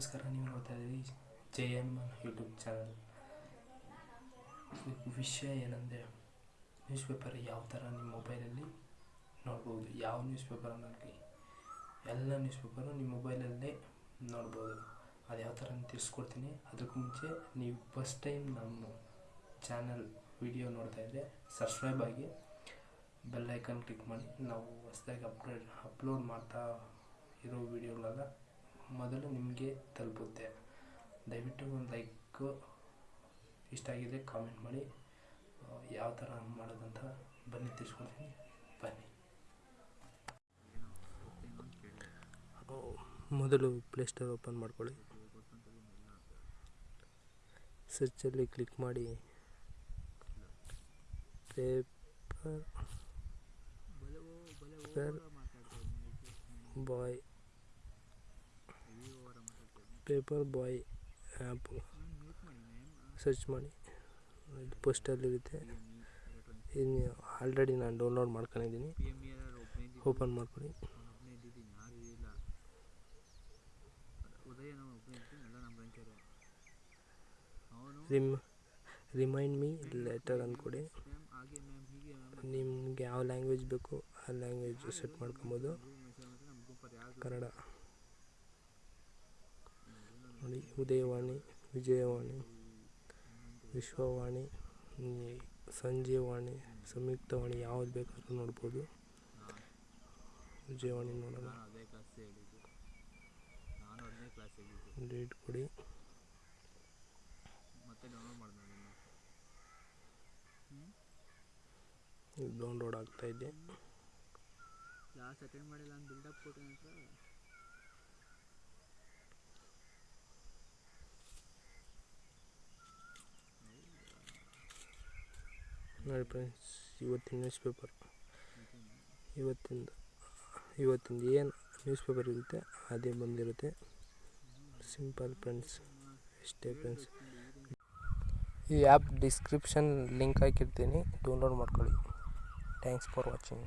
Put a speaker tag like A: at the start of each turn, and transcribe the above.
A: ನಮಸ್ಕಾರ, ನೀವು ನೋಡ್ತಾ ಇದ್ದೀರಿ ಜೆ ಎಂ ಯೂಟ್ಯೂಬ್ ಚಾನಲ್. ವಿಷಯ ಏನಂದರೆ ನ್ಯೂಸ್ ಪೇಪರ್ ಯಾವ ಥರ ನಿಮ್ಮ ಮೊಬೈಲಲ್ಲಿ ನೋಡ್ಬೋದು, ಯಾವ ನ್ಯೂಸ್ ಪೇಪರನ್ನಾಗಲಿ ಎಲ್ಲ ನ್ಯೂಸ್ ಪೇಪರು ನಿಮ್ಮ ಮೊಬೈಲಲ್ಲೇ ನೋಡ್ಬೋದು. ಅದು ಯಾವ ಥರ ತಿಳಿಸ್ಕೊಡ್ತೀನಿ. ಅದಕ್ಕೂ ಮುಂಚೆ ನೀವು ಫಸ್ಟ್ ಟೈಮ್ ನಮ್ಮ ಚಾನಲ್ ವಿಡಿಯೋ ನೋಡ್ತಾ ಇದ್ದರೆ ಸಬ್ಸ್ಕ್ರೈಬ್ ಆಗಿ ಬೆಲ್ ಐಕನ್ ಕ್ಲಿಕ್ ಮಾಡಿ. ನಾವು ಹೊಸದಾಗಿ ಅಪ್ಲೋಡ್ ಅಪ್ಲೋಡ್ ಮಾಡ್ತಾ ಇರೋ ವಿಡಿಯೋಗಳೆಲ್ಲ ಮೊದಲು ನಿಮಗೆ ತಲುಪುತ್ತೆ. ದಯವಿಟ್ಟು ಒಂದು ಲೈಕ್ ಇಷ್ಟ ಆಗಿದೆ ಕಾಮೆಂಟ್ ಮಾಡಿ. ಯಾವ ಥರ ಮಾಡೋದಂತ ಬನ್ನಿ, ತಿಳಿಸ್ಕೊಡ್ತೀನಿ. ಬನ್ನಿ. ಮೊದಲು ಪ್ಲೇಸ್ಟೋರ್ ಓಪನ್ ಮಾಡ್ಕೊಳ್ಳಿ. ಸರ್ಚಲ್ಲಿ ಕ್ಲಿಕ್ ಮಾಡಿ. Paper boy paper boy app search ಮಾಡಿ. ಇದು ಪೋಸ್ಟಲ್ಲಿರುತ್ತೆ ಇನ್ನು ಆಲ್ರೆಡಿ ನಾನು ಡೌನ್ಲೋಡ್ ಮಾಡ್ಕೊಂಡಿದ್ದೀನಿ ಓಪನ್ ಮಾಡ್ಕೊಳ್ಳಿ ರಿಮ್ ರಿಮೈಂಡ್ ಮೀ ಲೆಟರ್ ಅಂದ್ಕೊಡಿ. ನಿಮಗೆ ಯಾವ ಲ್ಯಾಂಗ್ವೇಜ್ ಬೇಕು ಆ ಲ್ಯಾಂಗ್ವೇಜ್ ಸೆಟ್ ಮಾಡ್ಕೊಬೋದು. ಕನ್ನಡ ನೋಡಿ ಉದಯವಾಣಿ ವಿಜಯವಾಣಿ ವಿಶ್ವವಾಣಿ ಸಂಜೀವಾಣಿ ಸಂಜೀವವಾಣಿ ಸಂಯುಕ್ತವಾಣಿ ಯಾವ್ದು ಬೇಕಾದ್ರೂ ನೋಡ್ಬೋದು. ವಿಜಯವಾಣಿ ನೋಡೋಣ. ಡೇಟ್ ಕೊಡಿ.
B: ಡೌನ್ಲೋಡ್
A: ಆಗ್ತಾ ಇದೆ.
B: ಕ್ಲಾಸ್ ಅಟೆಂಡ್ ಮಾಡಿಲ್ಲ ಅಂತ ಬಿಲ್ಡಪ್ ಕೊಟ್ಟೆ
A: ನೋಡಿ ಫ್ರೆಂಡ್ಸ್ ಇವತ್ತಿನ ನ್ಯೂಸ್ ಪೇಪರ್ ಇವತ್ತಿಂದ ಇವತ್ತಿಂದ ಏನು ನ್ಯೂಸ್ ಪೇಪರ್ ಇರುತ್ತೆ, ಅದೇ ಬಂದಿರುತ್ತೆ. ಸಿಂಪಲ್ ಫ್ರೆಂಡ್ಸ್ ಇಷ್ಟೇ ಫ್ರೆಂಡ್ಸ್ ಈ ಆ್ಯಪ್ ಡಿಸ್ಕ್ರಿಪ್ಷನ್ ಲಿಂಕ್ ಹಾಕಿರ್ತೀನಿ ಡೌನ್ಲೋಡ್ ಮಾಡ್ಕೊಳ್ಳಿ. Thanks for watching